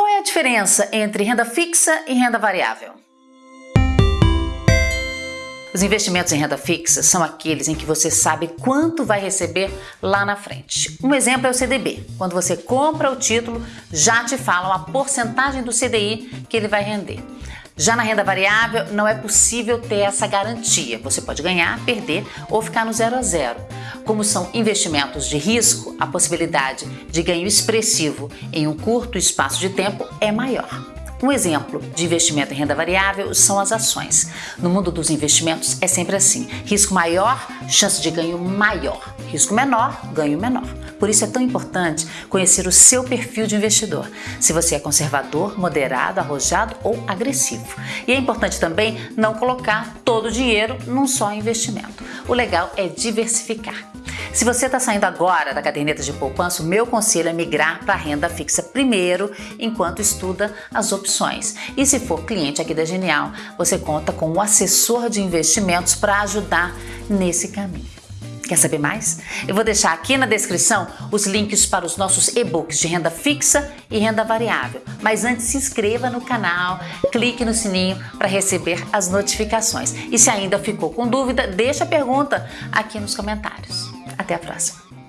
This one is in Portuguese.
Qual é a diferença entre renda fixa e renda variável? Os investimentos em renda fixa são aqueles em que você sabe quanto vai receber lá na frente. Um exemplo é o CDB. Quando você compra o título, já te falam a porcentagem do CDI que ele vai render. Já na renda variável, não é possível ter essa garantia. Você pode ganhar, perder ou ficar no zero a zero. Como são investimentos de risco, a possibilidade de ganho expressivo em um curto espaço de tempo é maior. Um exemplo de investimento em renda variável são as ações. No mundo dos investimentos é sempre assim: risco maior, chance de ganho maior, risco menor, ganho menor. Por isso é tão importante conhecer o seu perfil de investidor, se você é conservador, moderado, arrojado ou agressivo. E é importante também não colocar todo o dinheiro num só investimento. O legal é diversificar. Se você está saindo agora da caderneta de poupança, o meu conselho é migrar para a renda fixa primeiro, enquanto estuda as opções. E se for cliente aqui da Genial, você conta com um assessor de investimentos para ajudar nesse caminho. Quer saber mais? Eu vou deixar aqui na descrição os links para os nossos e-books de renda fixa e renda variável. Mas antes, se inscreva no canal, clique no sininho para receber as notificações. E se ainda ficou com dúvida, deixa a pergunta aqui nos comentários. Até a próxima!